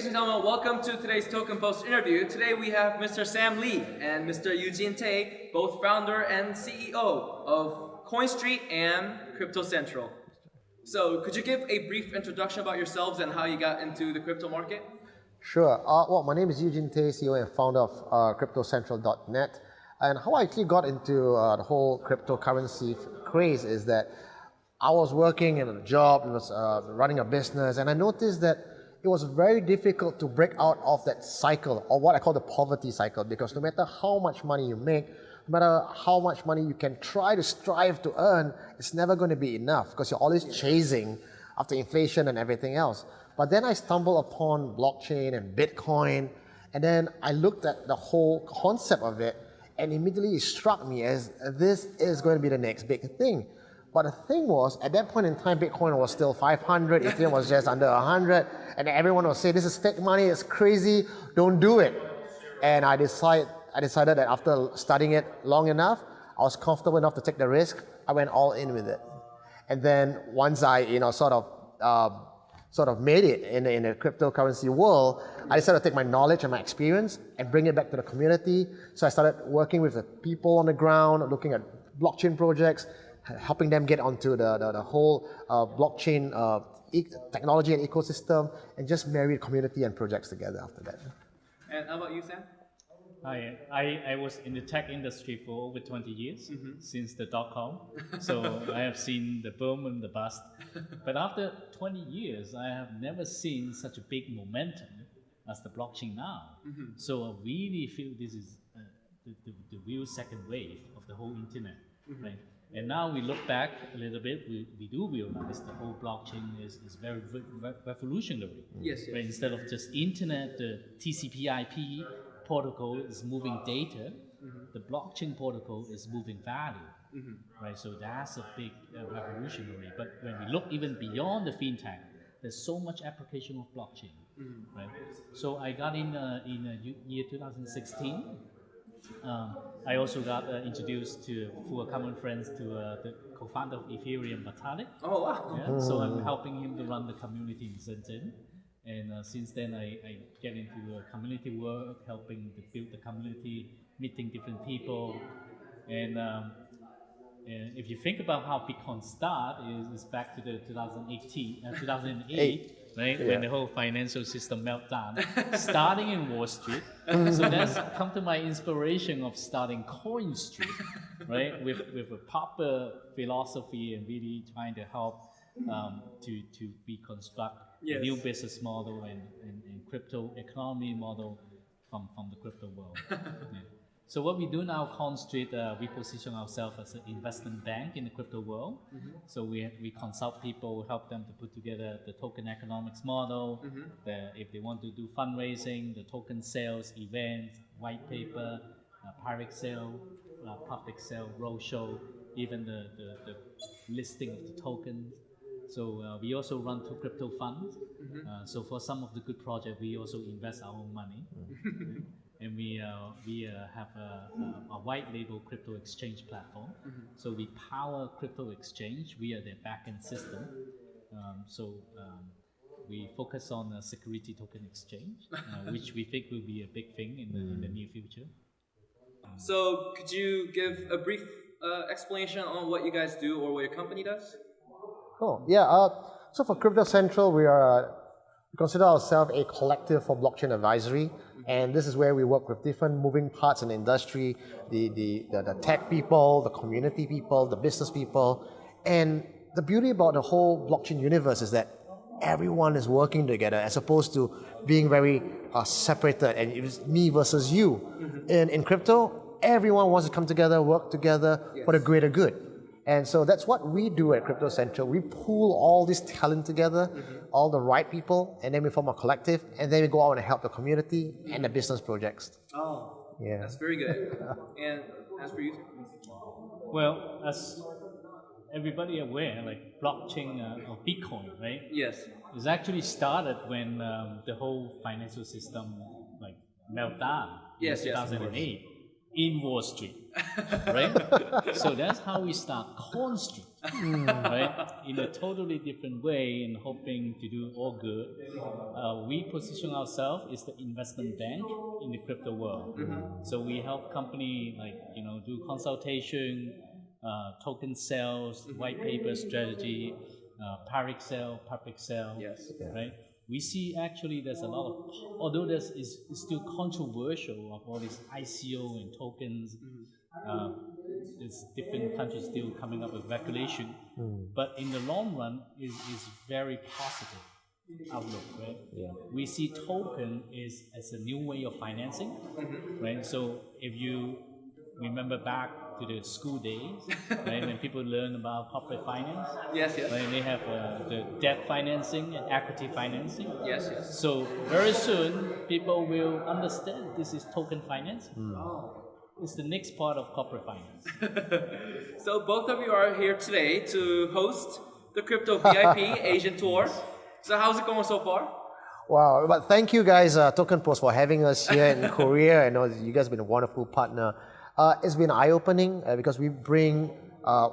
Ladies and gentlemen, welcome to today's Token Post interview. Today we have Mr. Sam Lee and Mr. Eugene Tay, both founder and CEO of CoinStreet and Crypto Central. So, could you give a brief introduction about yourselves and how you got into the crypto market? Sure. Uh, well, my name is Eugene Tay, CEO and founder of uh, CryptoCentral.net. And how I actually got into uh, the whole cryptocurrency craze is that I was working in a job, was uh, running a business, and I noticed that it was very difficult to break out of that cycle, or what I call the poverty cycle, because no matter how much money you make, no matter how much money you can try to strive to earn, it's never going to be enough because you're always chasing after inflation and everything else. But then I stumbled upon blockchain and Bitcoin, and then I looked at the whole concept of it, and immediately it struck me as this is going to be the next big thing. But the thing was, at that point in time, Bitcoin was still 500, Ethereum was just under 100, and everyone was saying, this is fake money, it's crazy, don't do it. And I decided, I decided that after studying it long enough, I was comfortable enough to take the risk, I went all in with it. And then once I, you know, sort of, uh, sort of made it in, in the cryptocurrency world, I decided to take my knowledge and my experience and bring it back to the community. So I started working with the people on the ground, looking at blockchain projects, helping them get onto the, the, the whole uh, blockchain uh, e technology and ecosystem, and just marry community and projects together after that. And how about you, Sam? I, I, I was in the tech industry for over 20 years, mm -hmm. since the dot-com. so I have seen the boom and the bust. But after 20 years, I have never seen such a big momentum as the blockchain now. Mm -hmm. So I really feel this is uh, the, the, the, real second wave of the whole internet, mm -hmm. right? And now we look back a little bit, we, we do realize the whole blockchain is, is very re revolutionary. Yes, yes. Right? Instead of just internet, the TCP IP protocol is moving data, mm -hmm. the blockchain protocol is moving value. Mm -hmm. Right, so that's a big uh, revolutionary. But when we look even beyond the fintech, there's so much application of blockchain, mm -hmm. right? So I got in uh, in uh, year 2016 um, I also got uh, introduced to, through a common friends, to uh, the co-founder of Ethereum, Vitalik. Oh, wow. Yeah, so I'm helping him to run the community in Shenzhen. And uh, since then, I, I, get into uh, community work, helping to build the community, meeting different people. And, um, and if you think about how Bitcoin started, is, is back to the 2018, uh, 2008 right? Yeah. When the whole financial system meltdown, starting in Wall Street. so that's come to my inspiration of starting Coin Street, right? With with a proper philosophy and really trying to help um, to to reconstruct yes. a new business model and, and, and, crypto economy model from from the crypto world. yeah. So what we do now, CoinStreet, uh, we position ourselves as an investment bank in the crypto world. Mm -hmm. So we, we consult people, help them to put together the token economics model. Mm -hmm. the, if they want to do fundraising, the token sales, events, white paper, uh, private sale, uh, public sale, roadshow, even the, the, the, listing of the tokens. So uh, we also run two crypto funds. Mm -hmm. so for some of the good projects, we also invest our own money. and we uh, we uh, have a, a, a, white label crypto exchange platform. Mm -hmm. So we power crypto exchange via their backend system. Um, so um, we focus on a security token exchange, uh, which we think will be a big thing in the, in the near future. Um, so could you give a brief uh, explanation on what you guys do or what your company does? Cool. Yeah. Uh, so for Crypto Central, we are we consider ourselves a collective for blockchain advisory. And this is where we work with different moving parts in the industry, the, the, the, the tech people, the community people, the business people. And the beauty about the whole blockchain universe is that everyone is working together as opposed to being very uh, separated and it's me versus you. Mm -hmm. In, in crypto, everyone wants to come together, work together yes. for the greater good. And so that's what we do at Crypto Central. We pool all this talent together, mm -hmm. all the right people, and then we form a collective, and then we go out and help the community and the business projects. Oh, yeah, that's very good. and as for you, well, as everybody aware, like blockchain uh, or Bitcoin, right? Yes, it's actually started when um, the whole financial system like meltdown. Yes, in 2008 yes, in Wall Street. right? so that's how we start Coin Street. right? In a totally different way and hoping to do all good. Uh, we position ourselves as the investment bank in the crypto world. So we help company like you know do consultation, uh, token sales, white paper strategy, uh, public sale, public sale. Yes. Right. We see actually there's a lot of although there's is is still controversial of all these ICO and tokens. Mm-hmm. Uh, there's different countries still coming up with regulation, mm. but in the long run is is very positive outlook, right? Yeah. We see token is as a new way of financing, mm-hmm. right? So if you remember back to the school days, right, when people learn about corporate finance, Yes, yes. right, they have uh, the debt financing and equity financing. Yes, yes. So very soon, people will understand this is token finance. Oh, It's the next part of corporate finance. So both of you are here today to host the Crypto VIP Asian Tour. So how's it going so far? Wow, but thank you guys, uh, Token Post, for having us here in Korea. I know you guys have been a wonderful partner. Uh, it's been eye opening uh, because we bring, uh,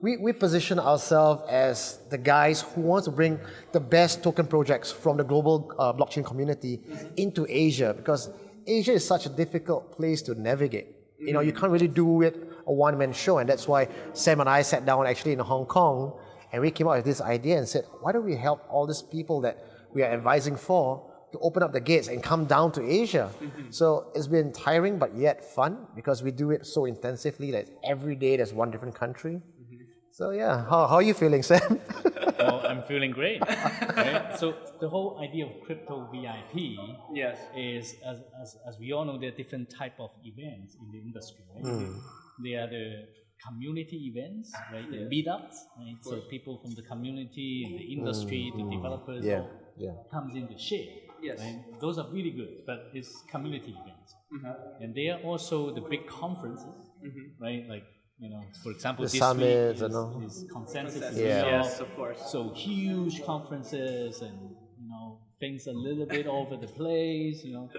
we, we position ourselves as the guys who want to bring the best token projects from the global uh, blockchain community into Asia because Asia is such a difficult place to navigate. You know, you can't really do it a one man show, and that's why Sam and I sat down actually in Hong Kong and we came up with this idea and said, why don't we help all these people that we are advising for to open up the gates and come down to Asia? Mm-hmm. So it's been tiring but yet fun because we do it so intensively that every day there's one different country. Mm-hmm. So yeah, how, how are you feeling, Sam? well, I'm feeling great. Right? So the whole idea of crypto VIP Yes. is, as, as, as we all know, there are different type of events in the industry. Right? Hmm. There are the community events, right? The meetups, right? So people from the community the hmm. industry, the hmm. developers, yeah, yeah. comes into share. Yes. Right? Those are really good, but it's community events. Mm-hmm. And they are also the big conferences, mm-hmm. right? Like, you know, for example, The this summits week and all. is, is consensus. in Yeah. Yes, of course. So huge conferences and you know things a little bit over the place, you know.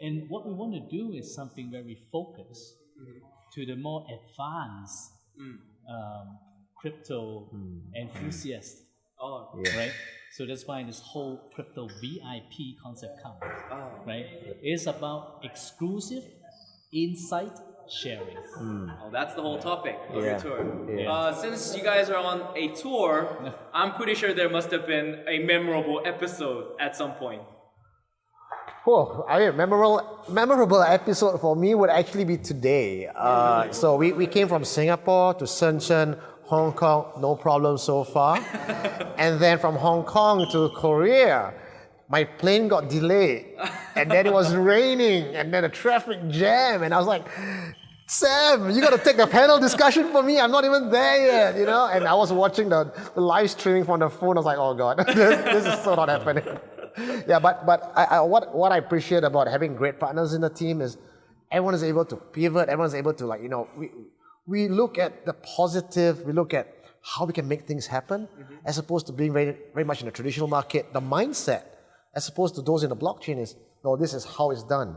And what we want to do is something very focused mm-hmm. to the more advanced mm. um, crypto hmm. enthusiasts, Oh. right? So that's why this whole crypto VIP concept comes, Oh. right? It's about exclusive insight sharing. Oh, that's the whole topic of Yeah. your tour. Yeah. Uh, since you guys are on a tour, I'm pretty sure there must have been a memorable episode at some point. Oh, I mean, memorable, memorable episode for me would actually be today. Uh, so we, we came from Singapore to Shenzhen, Hong Kong, no problem so far. and then from Hong Kong to Korea, my plane got delayed. And then it was raining, and then a traffic jam. And I was like, Sam, you got to take the panel discussion for me. I'm not even there yet, you know? And I was watching the, the live streaming from the phone. I was like, oh God, this, this is so not happening. yeah, but, but I, I, what, what I appreciate about having great partners in the team is everyone is able to pivot, everyone's able to like, you know, we, we look at the positive, we look at how we can make things happen, mm-hmm. as opposed to being very, very much in the traditional market. The mindset, as opposed to those in the blockchain is, no, this is how it's done.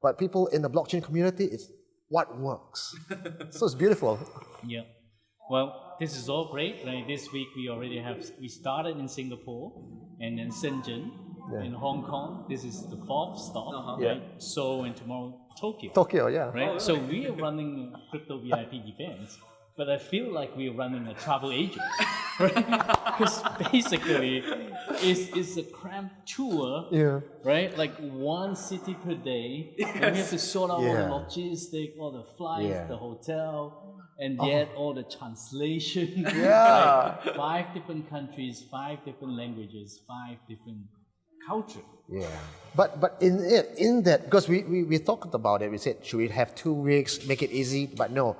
But people in the blockchain community, it's what works. so it's beautiful. Yeah. Well, this is all great. Right? This week we already have we started in Singapore and then Shenzhen in Hong Kong. This is the fourth stop. Uh-huh. Right? Seoul and tomorrow Tokyo. Tokyo, yeah. Right? So we are running crypto VIP events, but I feel like we're running a travel agent. Right? Because basically it's, it's a cramped tour Yeah. right? Like one city per day, and we have to sort out all the logistics, all the flights, Yeah. the hotel, and yet all the translation. Yeah. like five different countries, five different languages, five different culture. Yeah. But but in it in that because we, we, we talked about it, we said should we have two weeks, make it easy? But no.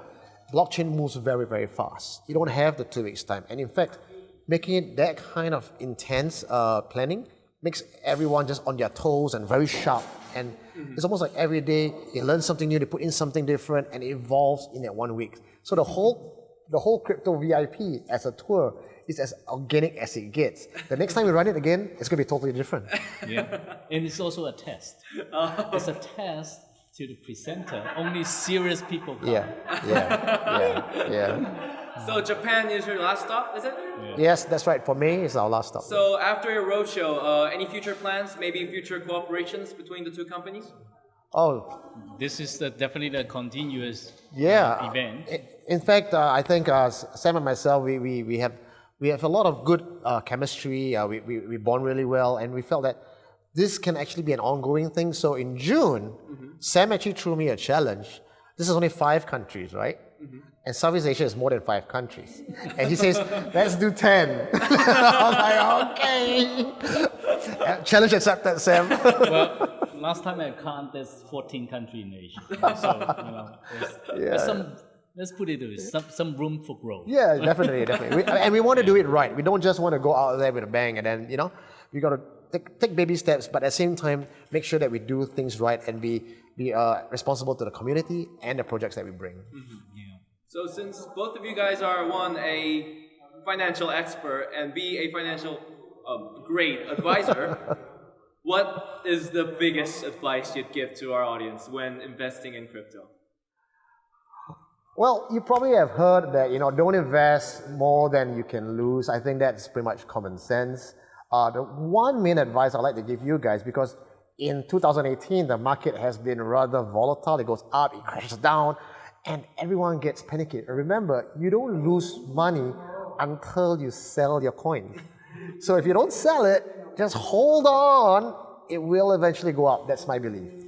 Blockchain moves very, very fast. You don't have the two weeks time. And in fact, making it that kind of intense uh, planning makes everyone just on their toes and very sharp. And it's almost like every day they learn something new, they put in something different, and it evolves in that one week. So the whole the whole crypto VIP as a tour is as organic as it gets. The next time we run it again, it's gonna be totally different. Yeah. and it's also a test. It's a test to the presenter. Only serious people come. Yeah, yeah, yeah, yeah. So Japan is your last stop, is it? Yes, that's right. For me, it's our last stop. So after your roadshow, uh, any future plans? Maybe future cooperations between the two companies? oh, This is the, definitely a continuous yeah. event. In fact, uh, I think uh, Sam and myself, we, we, we have we have a lot of good uh, chemistry. Uh, we, we we bond really well, and we felt that this can actually be an ongoing thing. So in June, Sam actually threw me a challenge. This is only five countries, right? And Southeast Asia is more than five countries. And he says, let's do 10. I was like, okay. Challenge accepted, Sam. well, last time I counted, there's 14 countries in Asia. So, you know, there's, there's some, let's put it this way, some, some room for growth. Yeah, definitely, definitely. We, and we want to do it right. We don't just want to go out there with a bang and then, you know, we got to take, take baby steps, but at the same time, make sure that we do things right and be, be uh, responsible to the community and the projects that we bring. Yeah. So since both of you guys are one a financial expert and be a financial um, great advisor, what is the biggest advice you'd give to our audience when investing in crypto? Well, you probably have heard that, you know, don't invest more than you can lose. I think that's pretty much common sense. Uh, the one main advice I'd like to give you guys, because in 2018, the market has been rather volatile. It goes up, it crashes down, and everyone gets panicky. Remember, you don't lose money until you sell your coin. So if you don't sell it, just hold on. It will eventually go up. That's my belief.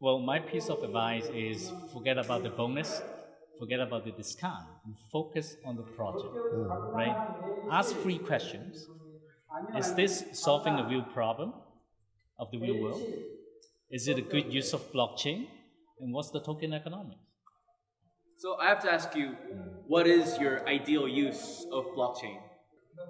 Well, my piece of advice is forget about the bonus, forget about the discount, and focus on the project, mm. right? Ask three questions. Is this solving a real problem of the real world? Is it a good use of blockchain? And what's the token economics? So I have to ask you, what is your ideal use of blockchain?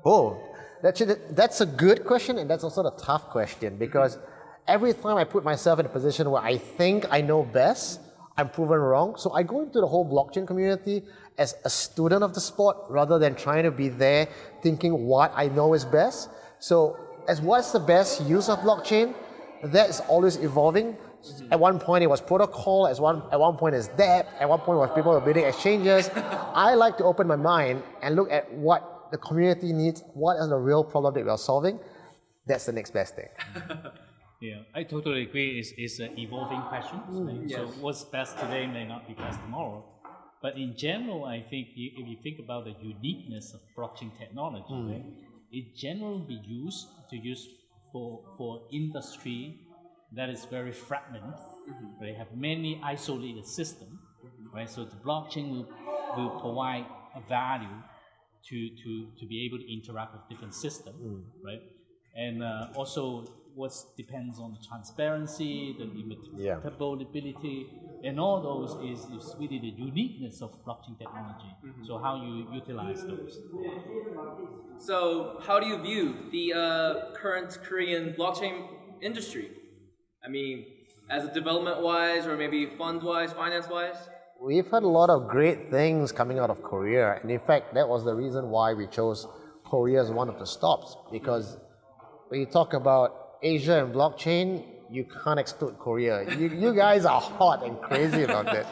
Oh, that's a, that's a good question, and that's also a tough question because every time I put myself in a position where I think I know best, I'm proven wrong. So I go into the whole blockchain community as a student of the sport rather than trying to be there thinking what I know is best. So, as what's the best use of blockchain? That's always evolving. At one point it was protocol, at one, at one point it's debt, at one point was people were building exchanges. I like to open my mind and look at what the community needs, what is the real problem that we are solving. That's the next best thing. Yeah, I totally agree. It's, it's an evolving question. Mm, right? So what's best today may not be best tomorrow. But in general, I think if you think about the uniqueness of blockchain technology, mm. right, it generally be used to use for, for industry that is very fragmented. Mm-hmm. They have many isolated systems, mm-hmm. right? So the blockchain will, will provide a value to, to, to be able to interact with different systems, mm. right? And uh, also what depends on the transparency, the Yeah. immutability, and all those is, is really the uniqueness of blockchain technology. So how you utilize those. So how do you view the uh, current Korean blockchain industry? I mean, as a development-wise, or maybe fund-wise, finance-wise? We've heard a lot of great things coming out of Korea, and in fact, that was the reason why we chose Korea as one of the stops. Because when you talk about Asia and blockchain, you can't exclude Korea. You, you guys are hot and crazy about that.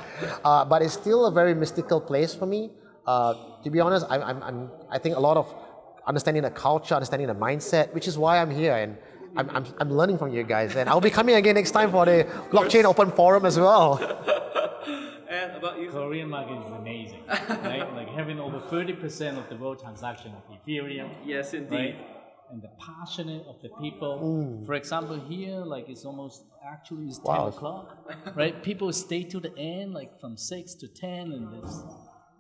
Uh, but it's still a very mystical place for me. Uh, to be honest, I'm, I'm, I'm, I think a lot of understanding the culture, understanding the mindset, which is why I'm here. And I'm, I'm, I'm learning from you guys. And I'll be coming again next time for the Blockchain Open Forum as well. And about you? Korean market is amazing, right? Like having over 30% of the world transaction of Ethereum, Yes, indeed. right? And the passionate of the people. For example, here, like it's almost actually it's 10 Wow. o'clock, right? People stay to the end, like from 6 to 10, and it's,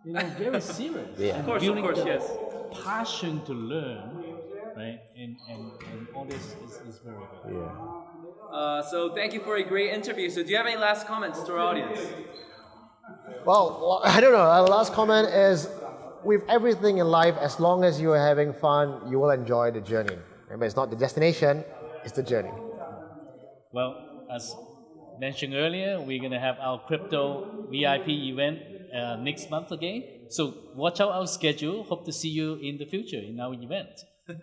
you know, very serious. Yeah. Of course, of building course, the yes. Passion to learn, right? And, and, and all this is, is very good. Yeah. Uh, so thank you for a great interview. So do you have any last comments to our audience? Well, well, I don't know. Our last comment is with everything in life, as long as you are having fun, you will enjoy the journey. Remember, it's not the destination, it's the journey. Well, as mentioned earlier, we're going to have our crypto VIP event uh, next month again. So watch out our schedule. Hope to see you in the future in our event.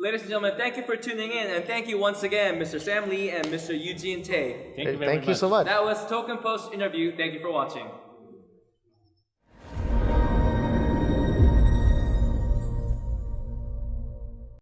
Ladies and gentlemen, thank you for tuning in, and thank you once again, Mr. Sam Lee and Mr. Eugene Tay. Thank you very Thank you so much. That was Token Post interview. Thank you for watching.